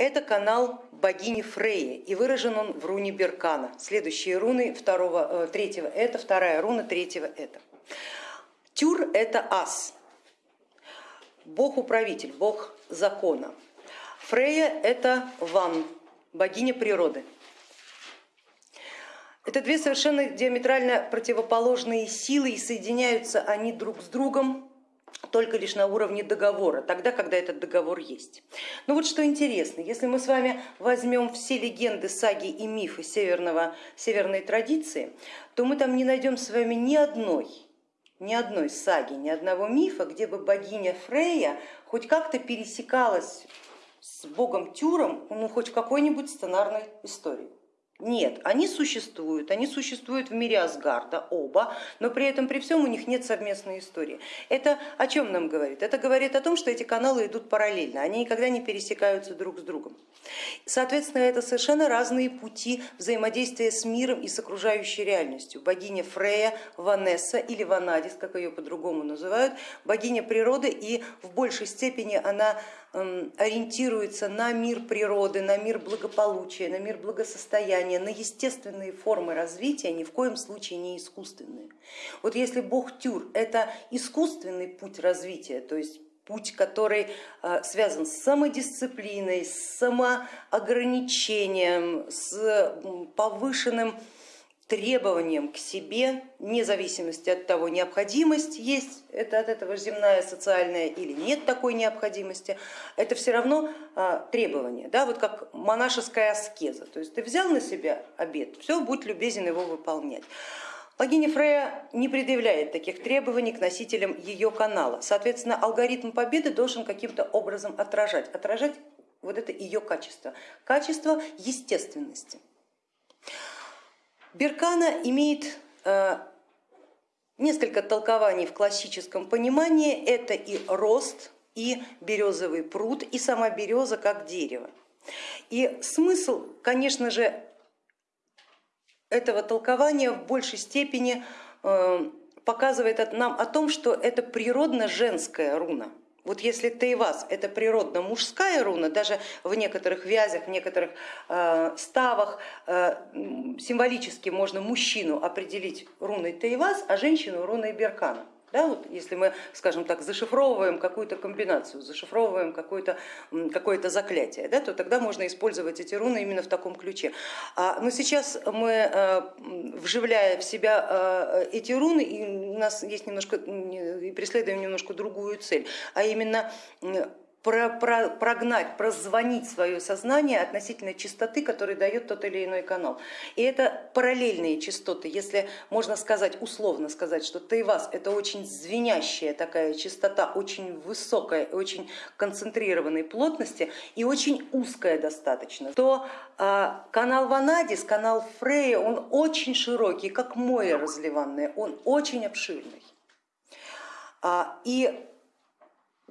Это канал богини Фреи и выражен он в руне Беркана. Следующие руны второго, э, третьего это, вторая руна третьего это. Тюр это ас, бог-управитель, бог закона. Фрея это ван, богиня природы. Это две совершенно диаметрально противоположные силы и соединяются они друг с другом только лишь на уровне договора, тогда, когда этот договор есть. Но вот что интересно, если мы с вами возьмем все легенды, саги и мифы северного, северной традиции, то мы там не найдем с вами ни одной, ни одной саги, ни одного мифа, где бы богиня Фрея хоть как-то пересекалась с богом Тюром, ну хоть в какой-нибудь сценарной истории. Нет, они существуют, они существуют в мире Асгарда, оба, но при этом при всем у них нет совместной истории. Это о чем нам говорит? Это говорит о том, что эти каналы идут параллельно, они никогда не пересекаются друг с другом. Соответственно, это совершенно разные пути взаимодействия с миром и с окружающей реальностью. Богиня Фрея, Ванесса или Ванадис, как ее по-другому называют, богиня природы и в большей степени она ориентируется на мир природы, на мир благополучия, на мир благосостояния, на естественные формы развития, ни в коем случае не искусственные. Вот если бог Тюр это искусственный путь развития, то есть путь, который э, связан с самодисциплиной, с самоограничением, с повышенным требованиям к себе, вне зависимости от того, необходимость есть это от этого земная, социальная или нет такой необходимости, это все равно а, требование, да, вот как монашеская аскеза, то есть ты взял на себя обед, все, будь любезен его выполнять. Богиня Фрея не предъявляет таких требований к носителям ее канала, соответственно алгоритм победы должен каким-то образом отражать, отражать вот это ее качество, качество естественности. Беркана имеет э, несколько толкований в классическом понимании. Это и рост, и березовый пруд, и сама береза как дерево. И смысл, конечно же, этого толкования в большей степени э, показывает нам о том, что это природно женская руна. Вот если Тейвас это природно мужская руна, даже в некоторых вязях, в некоторых э, ставах э, символически можно мужчину определить руной Тейвас, а женщину руной Беркана. Да, вот если мы, скажем так, зашифровываем какую-то комбинацию, зашифровываем какое-то какое заклятие, да, то тогда можно использовать эти руны именно в таком ключе. А, но сейчас мы, э, вживляя в себя э, эти руны, и у нас есть немножко, и преследуем немножко другую цель, а именно про, про, прогнать, прозвонить свое сознание относительно частоты, которую дает тот или иной канал. И это параллельные частоты, если можно сказать, условно сказать, что Тайвас это очень звенящая такая частота, очень высокая, очень концентрированной плотности и очень узкая достаточно, то а, канал Ванадис, канал Фрея, он очень широкий, как море разливанное, он очень обширный. А, и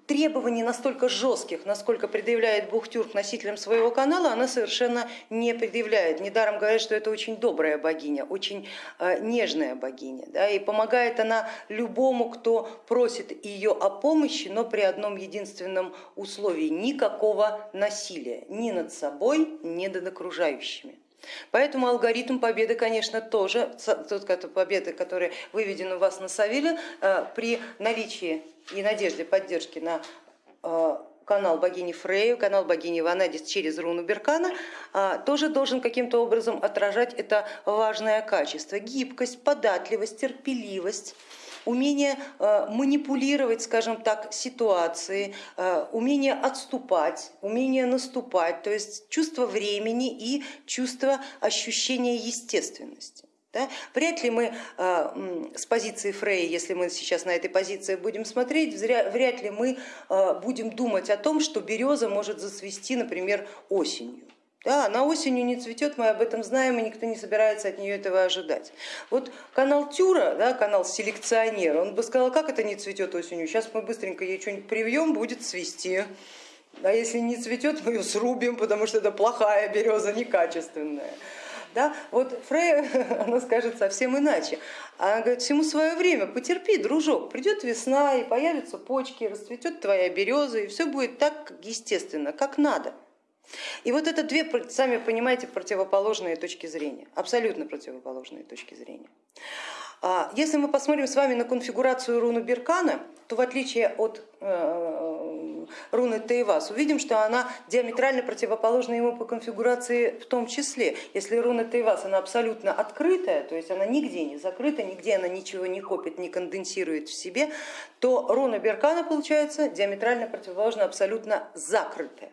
требований настолько жестких, насколько предъявляет Бухтюр к носителям своего канала, она совершенно не предъявляет. Недаром говорят, что это очень добрая богиня, очень э, нежная богиня. Да, и помогает она любому, кто просит ее о помощи, но при одном единственном условии, никакого насилия ни над собой, ни над окружающими. Поэтому алгоритм победы, конечно, тоже, тот победы, который выведен у вас на Савиле, э, при наличии и надежде поддержки на э, канал богини Фрею, канал богини Ванадис через руну Беркана, э, тоже должен каким-то образом отражать это важное качество. Гибкость, податливость, терпеливость, умение э, манипулировать, скажем так, ситуации, э, умение отступать, умение наступать, то есть чувство времени и чувство ощущения естественности. Да? Вряд ли мы э, с позиции Фрея, если мы сейчас на этой позиции будем смотреть, вряд ли мы будем думать о том, что береза может зацвести, например, осенью. Да, она осенью не цветет, мы об этом знаем, и никто не собирается от нее этого ожидать. Вот канал Тюра, да, канал селекционер, он бы сказал, как это не цветет осенью, сейчас мы быстренько ей что-нибудь привьем, будет цвести. А если не цветет, мы ее срубим, потому что это плохая береза, некачественная. Да? Вот Фрей, она скажет совсем иначе. Она говорит, всему свое время, потерпи, дружок, придет весна и появятся почки, расцветет твоя береза, и все будет так естественно, как надо. И вот это две, сами понимаете, противоположные точки зрения, абсолютно противоположные точки зрения. А, если мы посмотрим с вами на конфигурацию руны Беркана, то в отличие от э, руны Тейвас, увидим, что она диаметрально противоположна ему по конфигурации в том числе. Если руна Тейвас она абсолютно открытая, то есть она нигде не закрыта, нигде она ничего не копит, не конденсирует в себе, то руна Беркана получается диаметрально противоположна абсолютно закрытая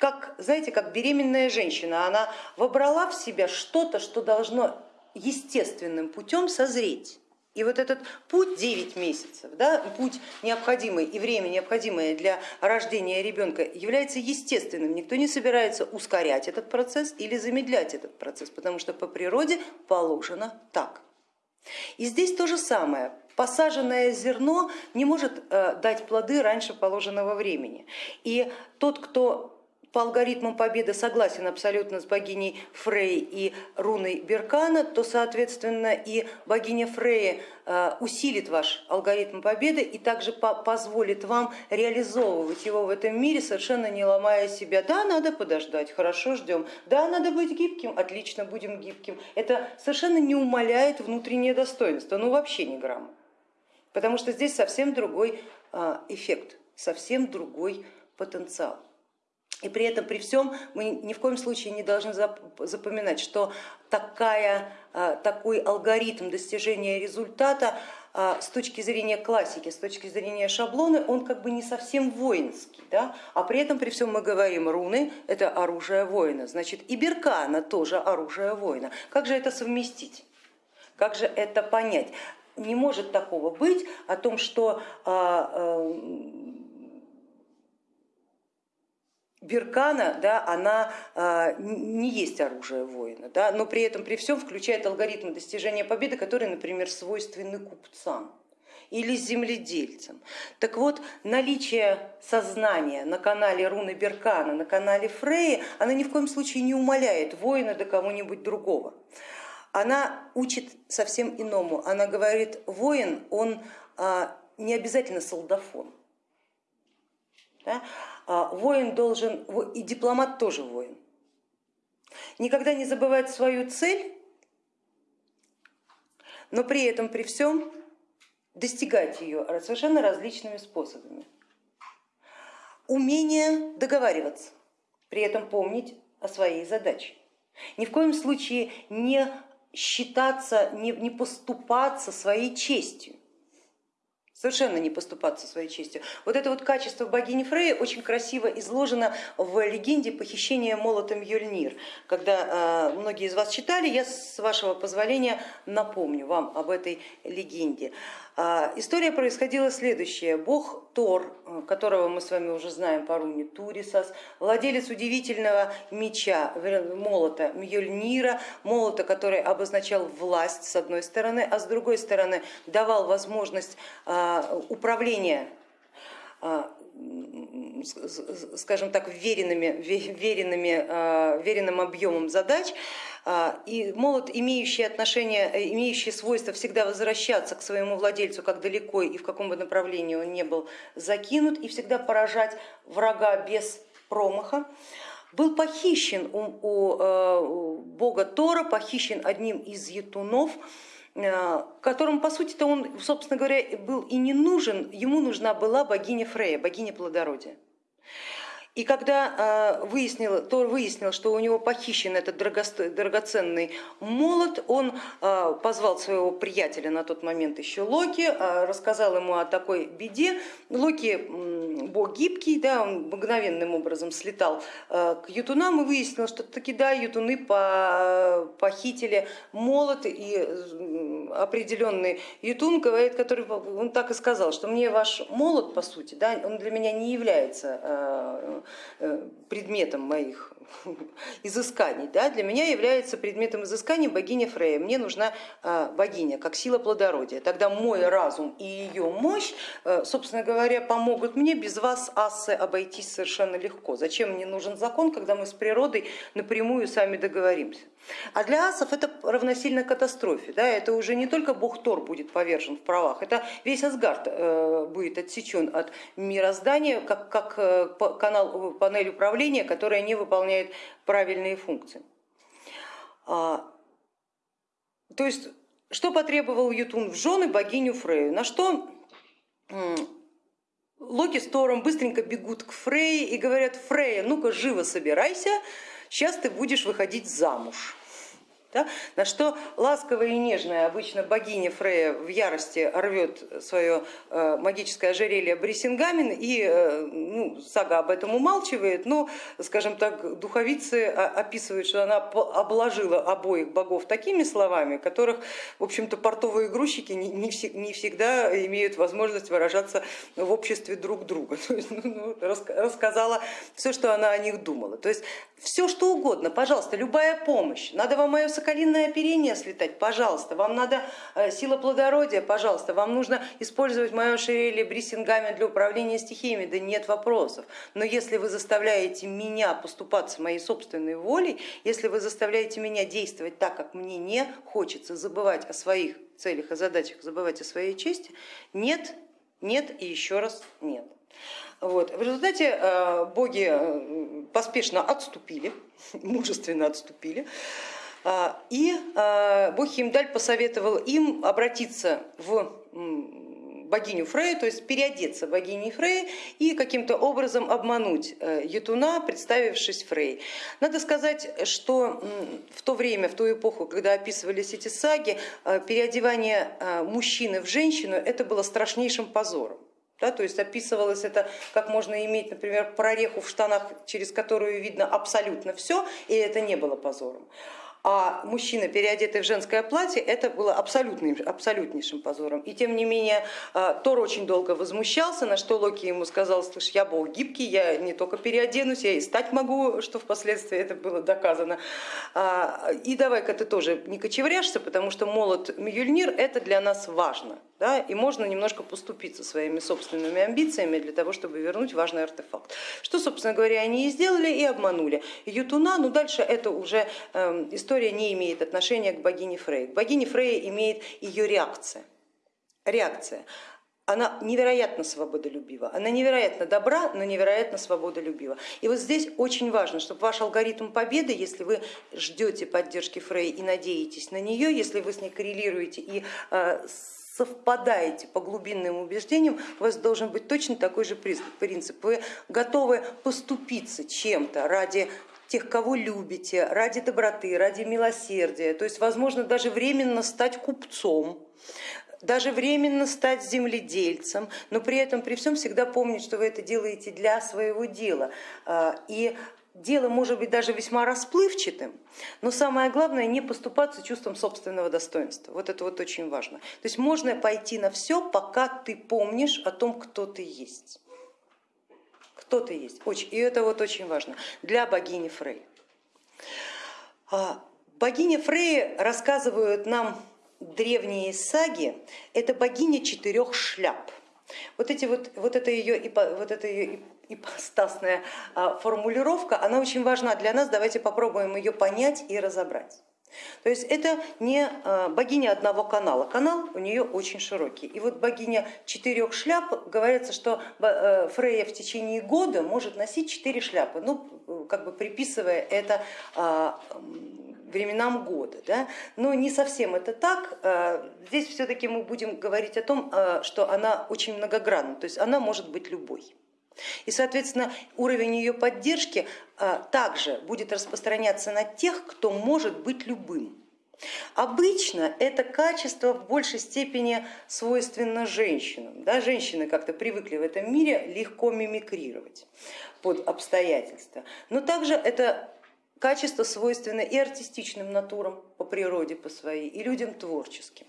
как, знаете, как беременная женщина, она вобрала в себя что-то, что должно естественным путем созреть. И вот этот путь 9 месяцев, да, путь необходимый и время необходимое для рождения ребенка является естественным. Никто не собирается ускорять этот процесс или замедлять этот процесс, потому что по природе положено так. И здесь то же самое. Посаженное зерно не может э, дать плоды раньше положенного времени. И тот, кто по алгоритмам победы согласен абсолютно с богиней Фрей и руной Беркана, то соответственно и богиня Фрей э, усилит ваш алгоритм победы и также позволит вам реализовывать его в этом мире, совершенно не ломая себя. Да, надо подождать, хорошо, ждем. Да, надо быть гибким, отлично, будем гибким. Это совершенно не умаляет внутреннее достоинство, ну вообще не грамма. Потому что здесь совсем другой э, эффект, совсем другой потенциал. И при этом, при всем, мы ни в коем случае не должны запоминать, что такая, а, такой алгоритм достижения результата а, с точки зрения классики, с точки зрения шаблона, он как бы не совсем воинский, да? а при этом при всем мы говорим, руны это оружие воина, значит и беркана тоже оружие воина. Как же это совместить? Как же это понять? Не может такого быть о том, что а, Беркана, да, она а, не есть оружие воина, да, но при этом при всем включает алгоритм достижения победы, которые, например, свойственны купцам или земледельцам. Так вот, наличие сознания на канале руны Беркана, на канале Фреи, она ни в коем случае не умаляет воина до кого-нибудь другого. Она учит совсем иному. Она говорит, воин, он а, не обязательно солдафон. Да? А, воин должен, и дипломат тоже воин, никогда не забывать свою цель, но при этом, при всем достигать ее совершенно различными способами. Умение договариваться, при этом помнить о своей задаче. Ни в коем случае не считаться, не, не поступаться своей честью совершенно не поступаться своей честью. Вот это вот качество богини Фреи очень красиво изложено в легенде похищения молотом Юльнир. Когда э, многие из вас читали, я с вашего позволения напомню вам об этой легенде. А, история происходила следующая. Бог Тор, которого мы с вами уже знаем по руне Турисас, владелец удивительного меча, молота Мьёльнира, молота, который обозначал власть с одной стороны, а с другой стороны давал возможность а, управления а, скажем так, веренными, веренными, веренным объемом задач, и молот, имеющий отношение, э, имеющий свойство всегда возвращаться к своему владельцу, как далеко и в каком бы направлении он не был закинут, и всегда поражать врага без промаха, был похищен у, у, э, у бога Тора, похищен одним из етунов, э, которому по сути-то он, собственно говоря, был и не нужен, ему нужна была богиня Фрея, богиня плодородия. И когда выяснил, Тор выяснил, что у него похищен этот драгоценный молот, он а, позвал своего приятеля на тот момент еще Локи, а, рассказал ему о такой беде. Локи бог гибкий, да, он мгновенным образом слетал а, к ютунам и выяснил, что таки да, ютуны похитили молот и определенный ютун, говорит, который он так и сказал, что мне ваш молот, по сути, да, он для меня не является Э, предметом моих изысканий. Да? Для меня является предметом изысканий богиня Фрея. Мне нужна э, богиня как сила плодородия. Тогда мой разум и ее мощь, э, собственно говоря, помогут мне без вас, асы, обойтись совершенно легко. Зачем мне нужен закон, когда мы с природой напрямую сами договоримся? А для асов это равносильно катастрофе. Да? Это уже не только бог Тор будет повержен в правах, это весь Асгард э, будет отсечен от мироздания, как, как э, канал, панель управления, которая не выполняет правильные функции. А, то есть, что потребовал Ютун в жены богиню Фрею? На что Локи с Тором быстренько бегут к Фрей и говорят, Фрея, ну-ка живо собирайся, сейчас ты будешь выходить замуж. Да? На что ласковая и нежная обычно богиня Фрея в ярости рвет свое э, магическое ожерелье Брисингамен и э, ну, сага об этом умалчивает, но, скажем так, духовицы описывают, что она обложила обоих богов такими словами, которых, в общем-то, портовые грузчики не, не, не всегда имеют возможность выражаться в обществе друг друга. То есть, ну, ну рассказала все, что она о них думала. То есть все, что угодно, пожалуйста, любая помощь. Надо вам мое соколиное оперение слетать, пожалуйста. Вам надо э, сила плодородия, пожалуйста. Вам нужно использовать мое ошерелье бриссингами для управления стихиями, да нет вопросов. Но если вы заставляете меня поступаться моей собственной волей, если вы заставляете меня действовать так, как мне не хочется, забывать о своих целях и задачах, забывать о своей чести, нет, нет и еще раз нет. Вот. В результате э, боги э, поспешно отступили, мужественно отступили, и бог Химдаль посоветовал им обратиться в богиню Фрею, то есть переодеться богиней Фрей и каким-то образом обмануть Ятуна, представившись Фрей. Надо сказать, что в то время, в ту эпоху, когда описывались эти саги, переодевание мужчины в женщину это было страшнейшим позором. Да, то есть описывалось это, как можно иметь, например, прореху в штанах, через которую видно абсолютно все, и это не было позором а мужчина, переодетый в женское платье, это было абсолютным, абсолютнейшим позором. И тем не менее а, Тор очень долго возмущался, на что Локи ему сказал, слышь, я бог гибкий, я не только переоденусь, я и стать могу, что впоследствии это было доказано. А, и давай-ка ты тоже не кочевряшься, потому что молот Мьюльнир это для нас важно. Да, и можно немножко поступиться своими собственными амбициями для того, чтобы вернуть важный артефакт. Что, собственно говоря, они и сделали, и обманули Ютуна, но дальше это уже история история не имеет отношения к богине Фрей. К богине Фрей имеет ее реакция. реакция. Она невероятно свободолюбива, она невероятно добра, но невероятно свободолюбива. И вот здесь очень важно, чтобы ваш алгоритм победы, если вы ждете поддержки Фрей и надеетесь на нее, если вы с ней коррелируете и э, совпадаете по глубинным убеждениям, у вас должен быть точно такой же принцип. Вы готовы поступиться чем-то ради тех, кого любите, ради доброты, ради милосердия, то есть возможно даже временно стать купцом, даже временно стать земледельцем, но при этом при всем всегда помнить, что вы это делаете для своего дела. А, и дело может быть даже весьма расплывчатым, но самое главное не поступаться чувством собственного достоинства. Вот это вот очень важно. То есть можно пойти на все, пока ты помнишь о том, кто ты есть кто-то есть. Очень, и это вот очень важно для богини Фрей. А, богиня Фрей рассказывают нам древние саги, это богиня четырех шляп. Вот, эти вот, вот это ее, вот это ее ипостасная а, формулировка, она очень важна для нас, давайте попробуем ее понять и разобрать. То есть это не а, богиня одного канала, канал у нее очень широкий. И вот богиня четырех шляп, говорится, что э, Фрея в течение года может носить четыре шляпы, ну как бы приписывая это а, временам года. Да? Но не совсем это так. А, здесь все-таки мы будем говорить о том, что она очень многогранна, то есть она может быть любой. И, соответственно, уровень ее поддержки а, также будет распространяться на тех, кто может быть любым. Обычно это качество в большей степени свойственно женщинам. Да? Женщины как-то привыкли в этом мире легко мимикрировать под обстоятельства. Но также это качество свойственно и артистичным натурам по природе по своей, и людям творческим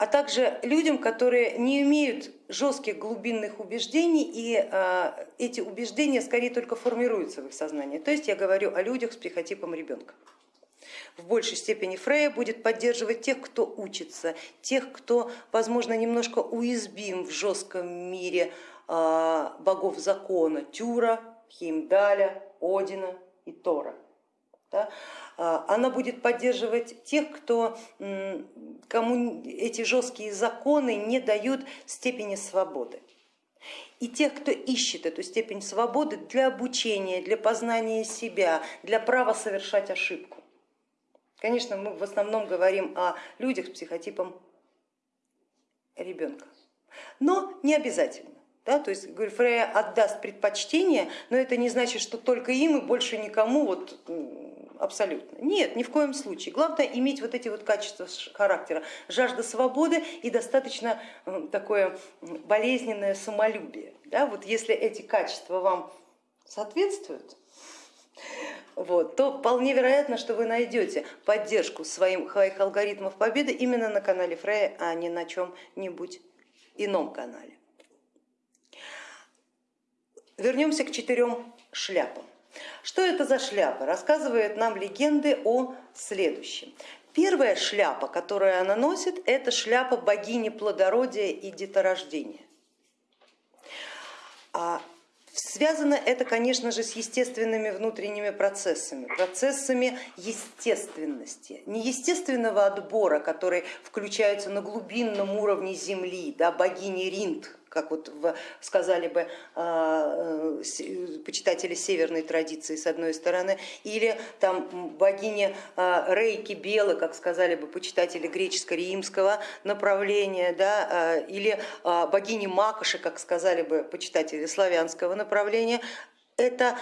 а также людям, которые не имеют жестких глубинных убеждений, и а, эти убеждения скорее только формируются в их сознании. То есть я говорю о людях с психотипом ребенка. В большей степени Фрея будет поддерживать тех, кто учится, тех, кто, возможно, немножко уязвим в жестком мире а, богов закона Тюра, Химдаля, Одина и Тора. Да? А, она будет поддерживать тех, кто, кому эти жесткие законы не дают степени свободы. И тех, кто ищет эту степень свободы для обучения, для познания себя, для права совершать ошибку. Конечно, мы в основном говорим о людях с психотипом ребенка, но не обязательно. Да, то есть говорю, Фрея отдаст предпочтение, но это не значит, что только им и больше никому вот, абсолютно. Нет, ни в коем случае. Главное иметь вот эти вот качества характера, жажда свободы и достаточно такое болезненное самолюбие. Да, вот если эти качества вам соответствуют, вот, то вполне вероятно, что вы найдете поддержку своим, своих алгоритмов победы именно на канале Фрея, а не на чем-нибудь ином канале. Вернемся к четырем шляпам. Что это за шляпа? Рассказывает нам легенды о следующем. Первая шляпа, которую она носит, это шляпа богини плодородия и деторождения. А Связано это, конечно же, с естественными внутренними процессами, процессами естественности, не естественного отбора, который включается на глубинном уровне Земли, да, богини Ринд, как вот сказали бы а, э, почитатели северной традиции с одной стороны, или там богиня а, Рейки Белы, как сказали бы почитатели греческо-римского направления, да, а, или богини Макоши, как сказали бы почитатели славянского направления, это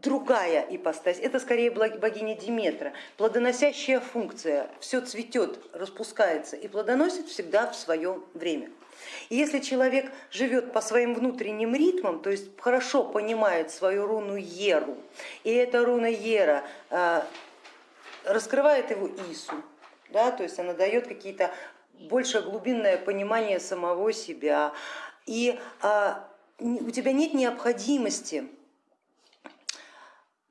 другая ипостась, это скорее богиня Диметра, плодоносящая функция, все цветет, распускается и плодоносит всегда в свое время. И если человек живет по своим внутренним ритмам, то есть хорошо понимает свою руну Еру, и эта руна Ера э, раскрывает его Ису, да, то есть она дает какие-то больше глубинное понимание самого себя, и э, у тебя нет необходимости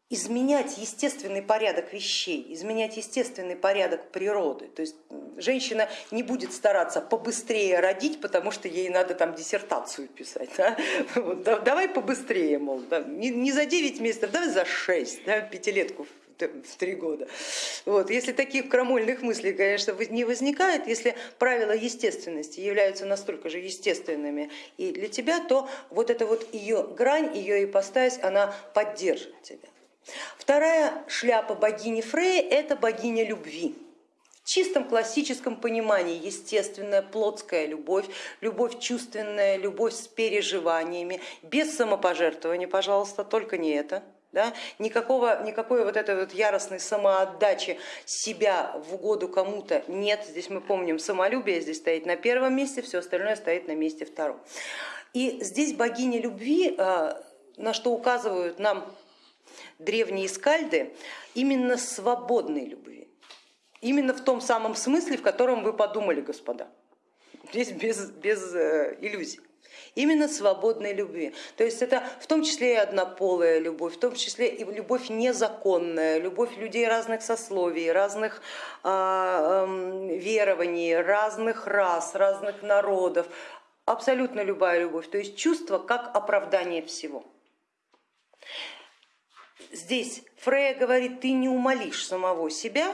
изменять естественный порядок вещей, изменять естественный порядок природы. То есть женщина не будет стараться побыстрее родить, потому что ей надо там диссертацию писать. Да? Вот, давай побыстрее, мол, да? не, не за 9 месяцев, давай за 6, да? пятилетку в три года. Вот. Если таких крамольных мыслей, конечно, не возникает, если правила естественности являются настолько же естественными и для тебя, то вот эта вот ее грань, ее ипостась, она поддержит тебя. Вторая шляпа богини Фреи это богиня любви. В чистом классическом понимании естественная плотская любовь, любовь чувственная, любовь с переживаниями, без самопожертвования, пожалуйста, только не это. Да? Никакого, никакой вот этой вот яростной самоотдачи себя в угоду кому-то нет. Здесь мы помним, самолюбие здесь стоит на первом месте, все остальное стоит на месте втором. И здесь богиня любви, а, на что указывают нам древние скальды именно свободной любви. Именно в том самом смысле, в котором вы подумали, господа. Здесь без, без э, иллюзий именно свободной любви. То есть это в том числе и однополая любовь, в том числе и любовь незаконная, любовь людей разных сословий, разных э, э, верований, разных рас, разных народов, абсолютно любая любовь, то есть чувство как оправдание всего. Здесь Фрея говорит, ты не умолишь самого себя,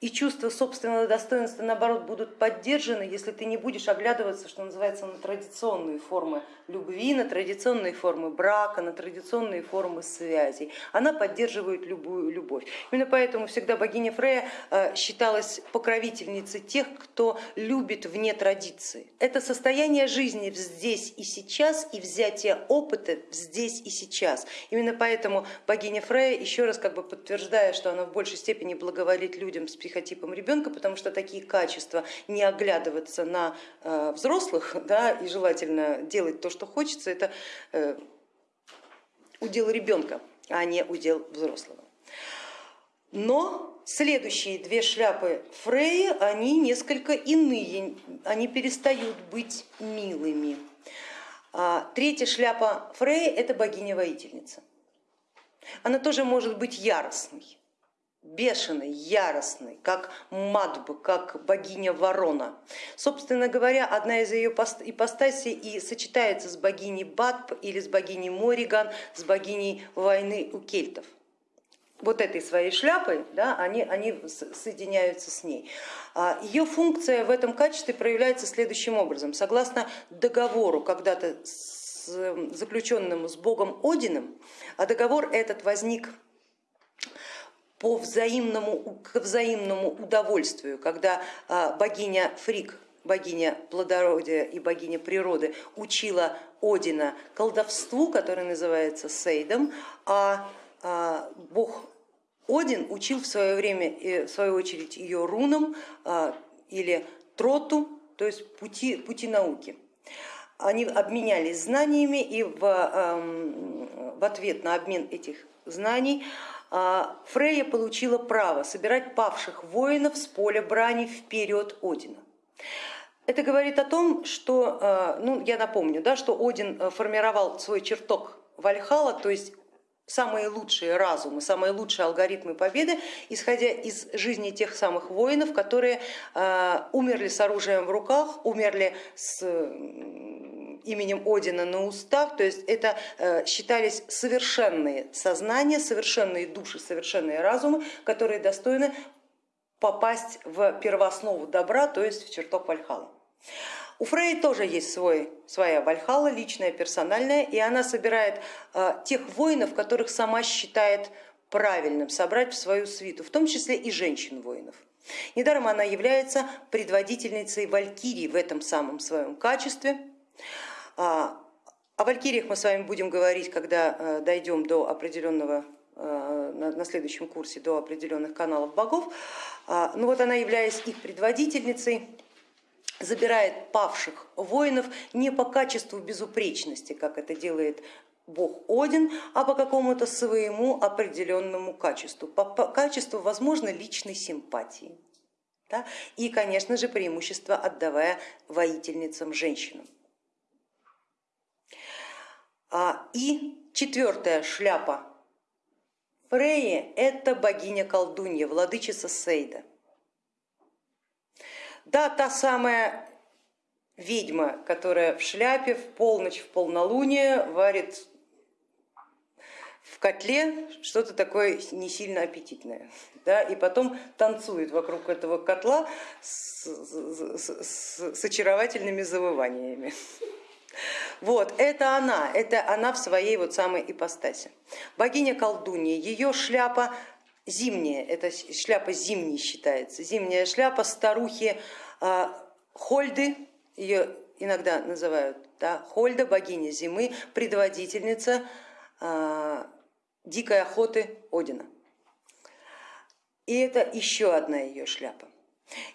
и чувство собственного достоинства, наоборот, будут поддержаны, если ты не будешь оглядываться, что называется, на традиционные формы любви, на традиционные формы брака, на традиционные формы связей. Она поддерживает любую любовь. Именно поэтому всегда богиня Фрея э, считалась покровительницей тех, кто любит вне традиции. Это состояние жизни здесь и сейчас и взятие опыта здесь и сейчас. Именно поэтому богиня Фрея, еще раз как бы подтверждая, что она в большей степени благоволит людям с психотипом ребенка, потому что такие качества не оглядываться на э, взрослых да, и желательно делать то, что хочется, это э, удел ребенка, а не удел взрослого. Но следующие две шляпы Фреи, они несколько иные, они перестают быть милыми. А третья шляпа Фреи это богиня-воительница. Она тоже может быть яростной бешеный, яростный, как Мадб, как богиня ворона. Собственно говоря, одна из ее ипостасей и сочетается с богиней Бадб или с богиней Мориган, с богиней войны у кельтов. вот этой своей шляпой, да, они, они соединяются с ней. А, Ее функция в этом качестве проявляется следующим образом. Согласно договору, когда-то заключенному с богом Одином, а договор этот возник по взаимному, к взаимному удовольствию, когда а, богиня Фрик, богиня плодородия и богиня природы учила Одина колдовству, которое называется Сейдом, а а, бог Один учил в свое время, э, в свою очередь, ее рунам а, или троту, то есть пути, пути науки. Они обменялись знаниями и в, в ответ на обмен этих знаний а, Фрейя получила право собирать павших воинов с поля брани вперед Одина. Это говорит о том, что, ну, я напомню, да, что Один э, формировал свой чертог Вальхала, то есть самые лучшие разумы, самые лучшие алгоритмы победы, исходя из жизни тех самых воинов, которые э, умерли с оружием в руках, умерли с именем Одина на устах, то есть это э, считались совершенные сознания, совершенные души, совершенные разумы, которые достойны попасть в первооснову добра, то есть в чертог Вальхала. У Фрей тоже есть свой, своя Вальхала, личная, персональная, и она собирает э, тех воинов, которых сама считает правильным собрать в свою свиту, в том числе и женщин-воинов. Недаром она является предводительницей Валькирии в этом самом своем качестве. А, о Валькириях мы с вами будем говорить, когда э, дойдем до определенного э, на следующем курсе до определенных каналов богов. А, ну вот она, являясь их предводительницей, забирает павших воинов не по качеству безупречности, как это делает бог Один, а по какому-то своему определенному качеству, по, по качеству, возможно, личной симпатии. Да? И, конечно же, преимущество отдавая воительницам женщинам. А, и четвертая шляпа Фреи это богиня колдунья, владычица Сейда. Да, та самая ведьма, которая в шляпе в полночь, в полнолуние варит в котле что-то такое не сильно аппетитное. Да, и потом танцует вокруг этого котла с, с, с, с очаровательными завываниями. Вот, это она, это она в своей вот самой ипостаси. Богиня колдунья, ее шляпа зимняя, это шляпа зимней считается, зимняя шляпа старухи а, Хольды, ее иногда называют, да, Хольда, богиня зимы, предводительница а, дикой охоты Одина. И это еще одна ее шляпа.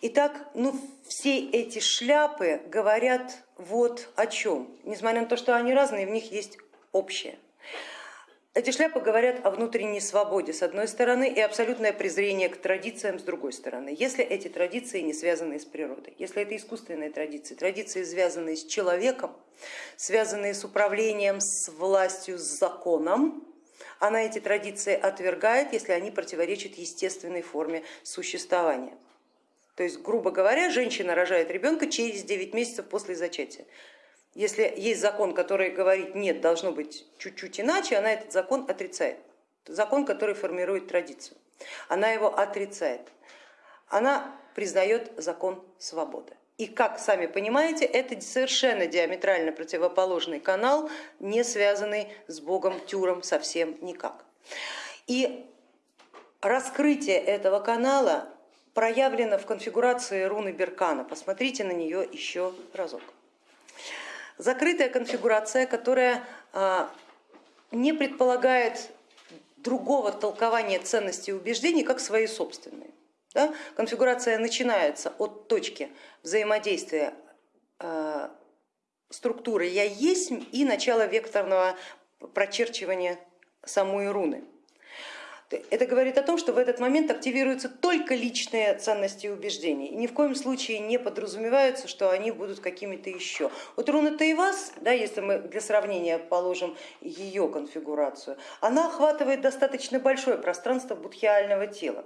Итак, ну, все эти шляпы говорят вот о чем. Несмотря на то, что они разные, в них есть общее. Эти шляпы говорят о внутренней свободе с одной стороны и абсолютное презрение к традициям с другой стороны, если эти традиции не связаны с природой, если это искусственные традиции, традиции, связанные с человеком, связанные с управлением, с властью, с законом, она эти традиции отвергает, если они противоречат естественной форме существования. То есть, грубо говоря, женщина рожает ребенка через 9 месяцев после зачатия. Если есть закон, который говорит, нет, должно быть чуть-чуть иначе, она этот закон отрицает. Закон, который формирует традицию. Она его отрицает. Она признает закон свободы. И как сами понимаете, это совершенно диаметрально противоположный канал, не связанный с богом Тюром совсем никак. И раскрытие этого канала проявлено в конфигурации руны Беркана. Посмотрите на нее еще разок закрытая конфигурация, которая а, не предполагает другого толкования ценностей и убеждений, как свои собственные. Да? Конфигурация начинается от точки взаимодействия а, структуры я есть и начала векторного прочерчивания самой руны. Это говорит о том, что в этот момент активируются только личные ценности и убеждения, и ни в коем случае не подразумеваются, что они будут какими-то еще. Вот руна Таивас, да, если мы для сравнения положим ее конфигурацию, она охватывает достаточно большое пространство будхиального тела.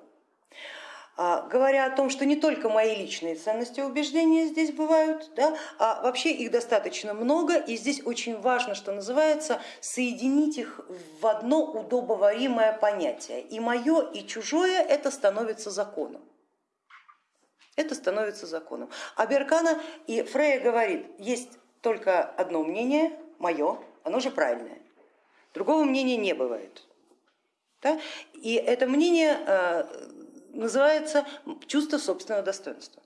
А, говоря о том, что не только мои личные ценности и убеждения здесь бывают, да, а вообще их достаточно много, и здесь очень важно, что называется, соединить их в одно удобоваримое понятие. И мое, и чужое это становится законом. Это становится законом. А Беркана и Фрея говорит, есть только одно мнение, мое, оно же правильное. Другого мнения не бывает. Да? И это мнение э, называется чувство собственного достоинства.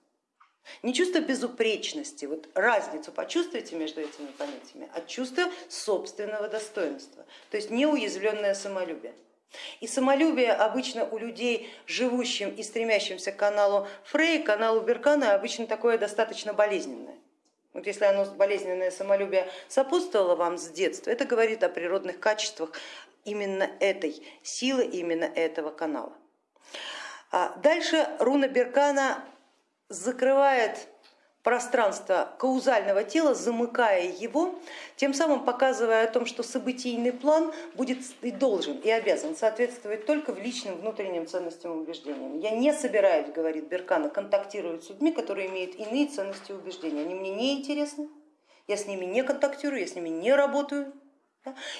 Не чувство безупречности, вот разницу почувствуйте между этими понятиями, а чувство собственного достоинства, то есть неуязвленное самолюбие. И самолюбие обычно у людей, живущим и стремящимся к каналу Фрей, каналу Беркана, обычно такое достаточно болезненное. Вот если оно болезненное самолюбие сопутствовало вам с детства, это говорит о природных качествах именно этой силы, именно этого канала. А дальше руна Беркана закрывает пространство каузального тела, замыкая его, тем самым показывая о том, что событийный план будет и должен, и обязан соответствовать только в личным внутренним ценностям и убеждениям. Я не собираюсь, говорит Беркана, контактировать с людьми, которые имеют иные ценности и убеждения. Они мне не интересны, я с ними не контактирую, я с ними не работаю.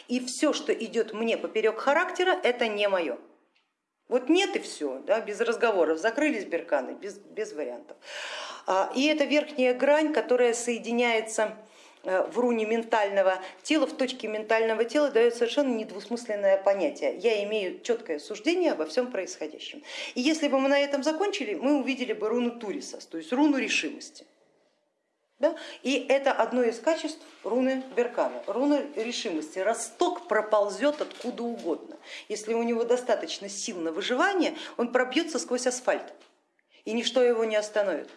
И все, что идет мне поперек характера, это не мое. Вот нет и все, да, без разговоров, закрылись берканы, без, без вариантов. А, и это верхняя грань, которая соединяется э, в руне ментального тела, в точке ментального тела дает совершенно недвусмысленное понятие. Я имею четкое суждение обо всем происходящем. И если бы мы на этом закончили, мы увидели бы руну Туриса, то есть руну решимости. Да? И это одно из качеств руны Беркана, руны решимости. Росток проползет откуда угодно. Если у него достаточно сил на выживание, он пробьется сквозь асфальт, и ничто его не остановит.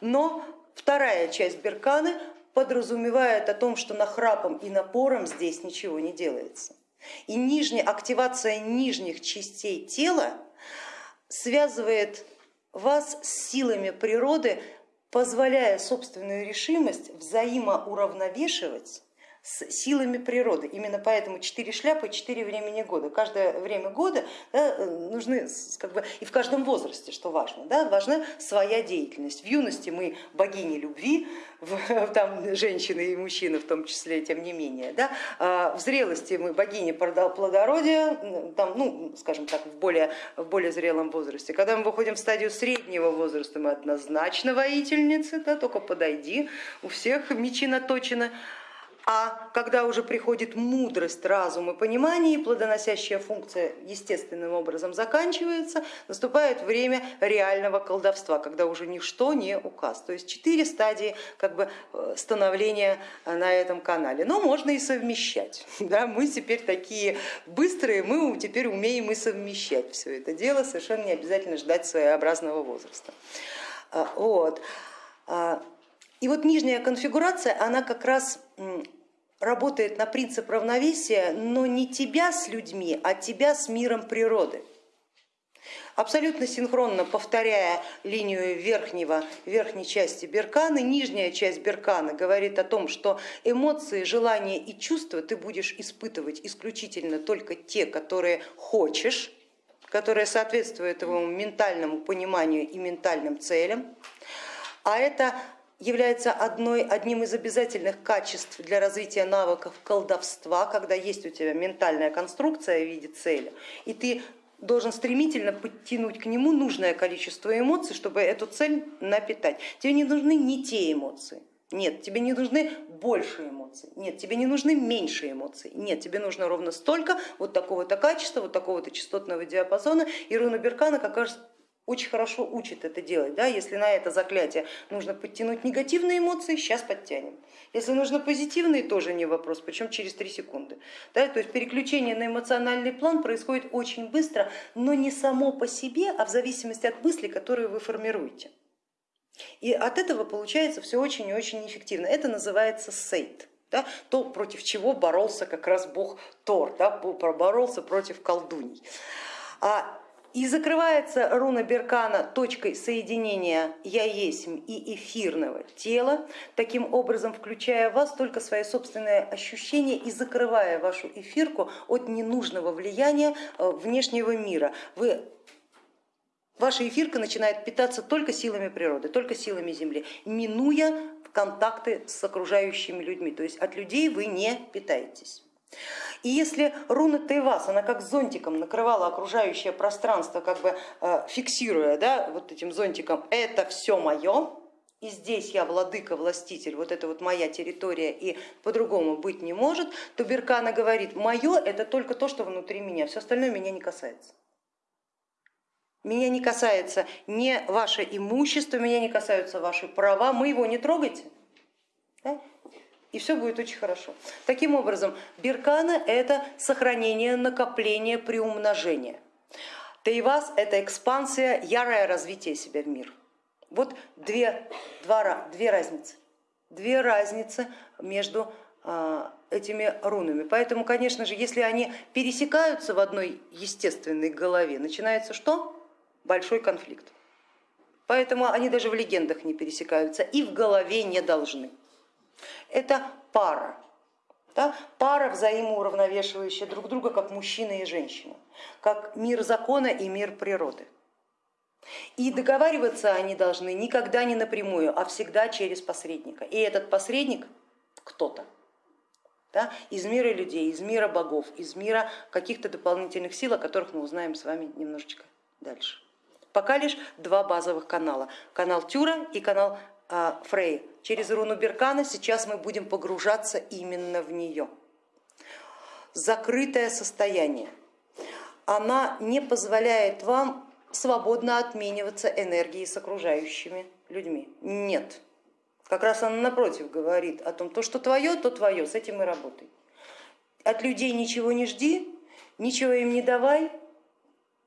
Но вторая часть Берканы подразумевает о том, что нахрапом и напором здесь ничего не делается. И нижняя, активация нижних частей тела связывает вас с силами природы позволяя собственную решимость взаимоуравновешивать с силами природы. Именно поэтому четыре шляпы, четыре времени года. Каждое время года да, нужны, как бы, и в каждом возрасте, что важно, да, важна своя деятельность. В юности мы богини любви, там женщины и мужчины в том числе, тем не менее. Да, а в зрелости мы богини плодородия, там, ну, скажем так, в более, в более зрелом возрасте. Когда мы выходим в стадию среднего возраста, мы однозначно воительницы, да, только подойди, у всех мечи наточены. А когда уже приходит мудрость, разум и понимание, и плодоносящая функция естественным образом заканчивается, наступает время реального колдовства, когда уже ничто не указ. То есть четыре стадии как бы, э, становления на этом канале. Но можно и совмещать. Да? Мы теперь такие быстрые, мы теперь умеем и совмещать все это дело, совершенно не обязательно ждать своеобразного возраста. А, вот. А, и вот нижняя конфигурация, она как раз работает на принцип равновесия, но не тебя с людьми, а тебя с миром природы. Абсолютно синхронно повторяя линию верхнего, верхней части беркана, нижняя часть беркана говорит о том, что эмоции, желания и чувства ты будешь испытывать исключительно только те, которые хочешь, которые соответствуют твоему ментальному пониманию и ментальным целям. А это является одной, одним из обязательных качеств для развития навыков колдовства, когда есть у тебя ментальная конструкция в виде цели, и ты должен стремительно подтянуть к нему нужное количество эмоций, чтобы эту цель напитать. Тебе не нужны не те эмоции, нет, тебе не нужны больше эмоций, нет, тебе не нужны меньше эмоций, нет, тебе нужно ровно столько вот такого-то качества, вот такого-то частотного диапазона. И руна Беркана как раз очень хорошо учит это делать. Да? Если на это заклятие нужно подтянуть негативные эмоции, сейчас подтянем. Если нужно позитивные, тоже не вопрос, причем через три секунды. Да? То есть переключение на эмоциональный план происходит очень быстро, но не само по себе, а в зависимости от мыслей, которые вы формируете. И от этого получается все очень и очень эффективно. Это называется сейт. Да, то, против чего боролся как раз бог Тор, да, боролся против колдуний. А и закрывается руна Беркана точкой соединения я есмь и эфирного тела, таким образом включая в вас только свои собственные ощущения и закрывая вашу эфирку от ненужного влияния э, внешнего мира. Вы Ваша эфирка начинает питаться только силами природы, только силами Земли, минуя контакты с окружающими людьми, то есть от людей вы не питаетесь. И если руна Тайвас, она как зонтиком накрывала окружающее пространство, как бы э, фиксируя да, вот этим зонтиком, это все мое, и здесь я владыка, властитель, вот это вот моя территория и по-другому быть не может, то Беркана говорит, мое это только то, что внутри меня, все остальное меня не касается. Меня не касается не ваше имущество, меня не касаются ваши права, мы его не трогайте. Да? И все будет очень хорошо. Таким образом, Беркана это сохранение, накопление, приумножение. Тайвас это экспансия, ярое развитие себя в мир. Вот две, два, две разницы. Две разницы между а, этими рунами. Поэтому, конечно же, если они пересекаются в одной естественной голове, начинается что? Большой конфликт. Поэтому они даже в легендах не пересекаются и в голове не должны. Это пара, да? пара взаимоуравновешивающая друг друга, как мужчина и женщина, как мир закона и мир природы. И договариваться они должны никогда не напрямую, а всегда через посредника. И этот посредник кто-то да, из мира людей, из мира богов, из мира каких-то дополнительных сил, о которых мы узнаем с вами немножечко дальше. Пока лишь два базовых канала, канал Тюра и канал Фрей. Через руну Беркана сейчас мы будем погружаться именно в нее. Закрытое состояние. Она не позволяет вам свободно отмениваться энергией с окружающими людьми. Нет. Как раз она напротив говорит о том, то, что твое, то твое, с этим и работай. От людей ничего не жди, ничего им не давай,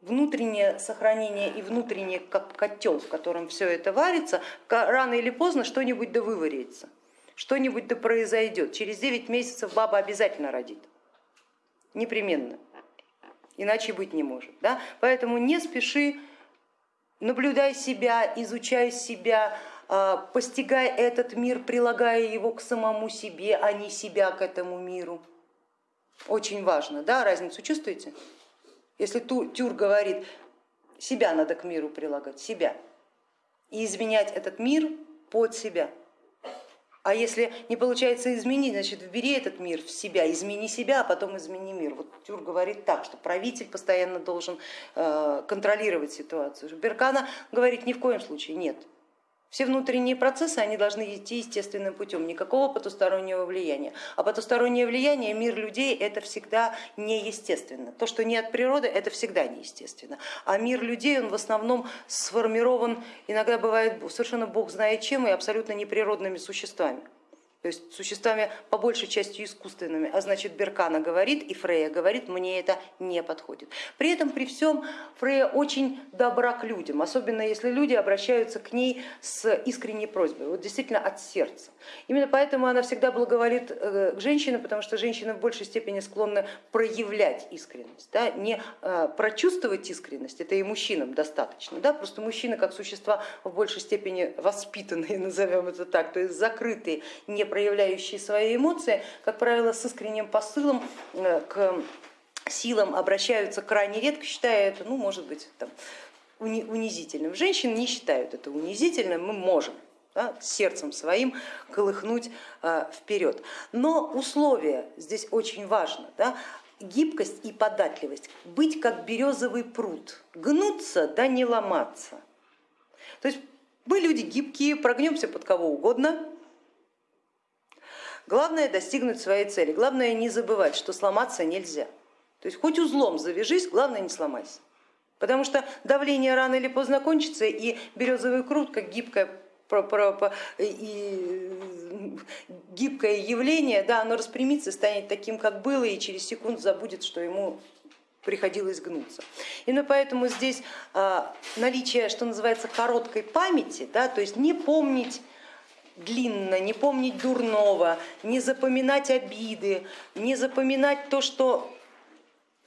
внутреннее сохранение и внутренний как котел, в котором все это варится, рано или поздно что-нибудь да выварится, что-нибудь да произойдет. Через 9 месяцев баба обязательно родит, непременно иначе быть не может. Да? Поэтому не спеши, наблюдай себя, изучай себя, а, постигай этот мир, прилагая его к самому себе, а не себя к этому миру. Очень важно, да, разницу чувствуете? Если Тюр говорит, себя надо к миру прилагать, себя, и изменять этот мир под себя. А если не получается изменить, значит вбери этот мир в себя, измени себя, а потом измени мир. Вот Тюр говорит так, что правитель постоянно должен э, контролировать ситуацию. Беркана говорит ни в коем случае нет. Все внутренние процессы они должны идти естественным путем, никакого потустороннего влияния. А потустороннее влияние, мир людей это всегда неестественно. То, что не от природы, это всегда неестественно. А мир людей он в основном сформирован, иногда бывает совершенно бог знает чем и абсолютно неприродными существами то есть существами по большей части искусственными, а значит Беркана говорит и Фрея говорит, мне это не подходит. При этом при всем Фрея очень добра к людям, особенно если люди обращаются к ней с искренней просьбой, вот действительно от сердца. Именно поэтому она всегда благоволит э, к женщинам, потому что женщины в большей степени склонны проявлять искренность, да, не э, прочувствовать искренность, это и мужчинам достаточно, да, просто мужчины как существа в большей степени воспитанные, назовем это так, то есть закрытые, не проявляющие свои эмоции, как правило, с искренним посылом э, к силам обращаются крайне редко, считая это, ну, может быть, там, унизительным. Женщины не считают это унизительным, мы можем да, сердцем своим колыхнуть э, вперед. Но условие здесь очень важно. Да, гибкость и податливость, быть как березовый пруд, гнуться да не ломаться. То есть мы люди гибкие, прогнемся под кого угодно, Главное достигнуть своей цели, главное не забывать, что сломаться нельзя. То есть хоть узлом завяжись, главное не сломайся. Потому что давление рано или поздно кончится, и березовый крут, как гибкое и гибкое явление, да, оно распрямится, станет таким, как было, и через секунду забудет, что ему приходилось гнуться. Именно поэтому здесь а, наличие, что называется, короткой памяти, да, то есть не помнить длинно, не помнить дурного, не запоминать обиды, не запоминать то, что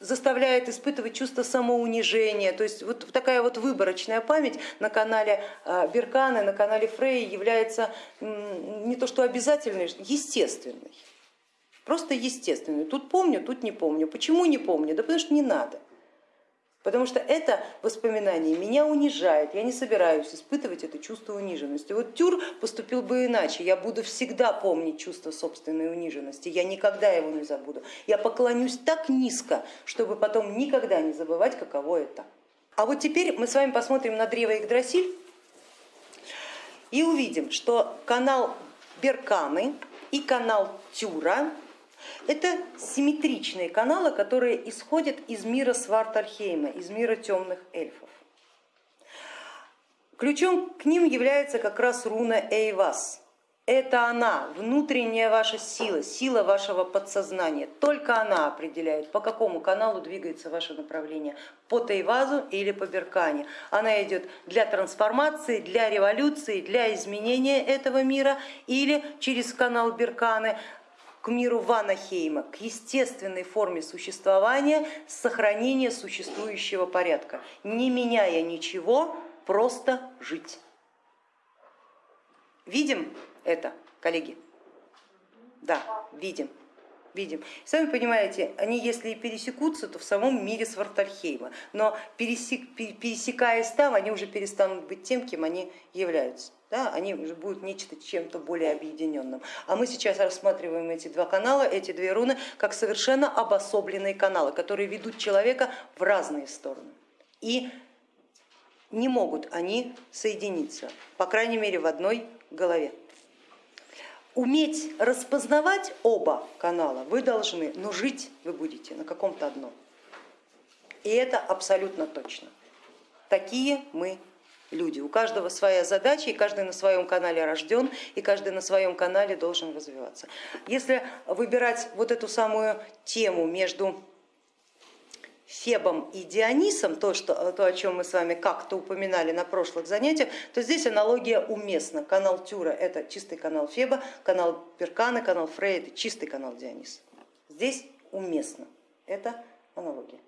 заставляет испытывать чувство самоунижения. То есть вот такая вот выборочная память на канале а, Берканы, на канале Фрей является не то что обязательной, естественной. Просто естественной. Тут помню, тут не помню. Почему не помню? Да потому что не надо. Потому что это воспоминание меня унижает, я не собираюсь испытывать это чувство униженности. Вот Тюр поступил бы иначе, я буду всегда помнить чувство собственной униженности, я никогда его не забуду. Я поклонюсь так низко, чтобы потом никогда не забывать, каково это. А вот теперь мы с вами посмотрим на древо Игдрасиль и увидим, что канал Берканы и канал Тюра это симметричные каналы, которые исходят из мира Свартальхейма, из мира темных эльфов. Ключом к ним является как раз руна Эйвас. Это она, внутренняя ваша сила, сила вашего подсознания. Только она определяет, по какому каналу двигается ваше направление, по Тайвазу или по Беркане. Она идет для трансформации, для революции, для изменения этого мира или через канал Берканы к миру Ванахейма, к естественной форме существования, сохранения существующего порядка, не меняя ничего, просто жить. Видим это, коллеги? Да, видим. Видим. Сами понимаете, они если и пересекутся, то в самом мире Свартальхейма, но пересек, пересекаясь там, они уже перестанут быть тем, кем они являются да, они уже будут нечто чем-то более объединенным. А мы сейчас рассматриваем эти два канала, эти две руны, как совершенно обособленные каналы, которые ведут человека в разные стороны. И не могут они соединиться, по крайней мере в одной голове. Уметь распознавать оба канала вы должны, но жить вы будете на каком-то одном. И это абсолютно точно. Такие мы люди. У каждого своя задача, и каждый на своем канале рожден, и каждый на своем канале должен развиваться. Если выбирать вот эту самую тему между Фебом и Дионисом, то, что, то о чем мы с вами как-то упоминали на прошлых занятиях, то здесь аналогия уместна. Канал Тюра это чистый канал Феба, канал Перкана, канал Фрея это чистый канал Диониса. Здесь уместно, это аналогия.